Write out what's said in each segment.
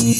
Thank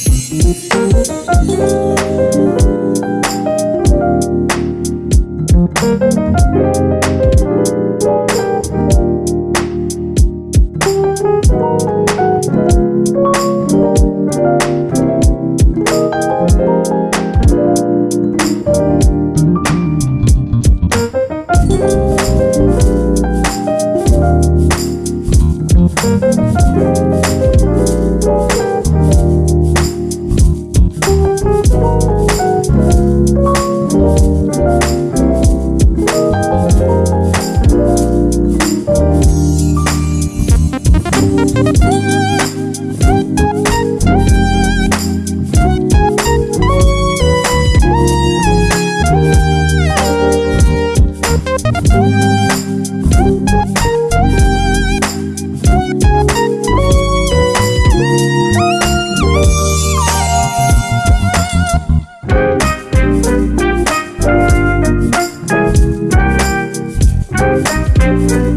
different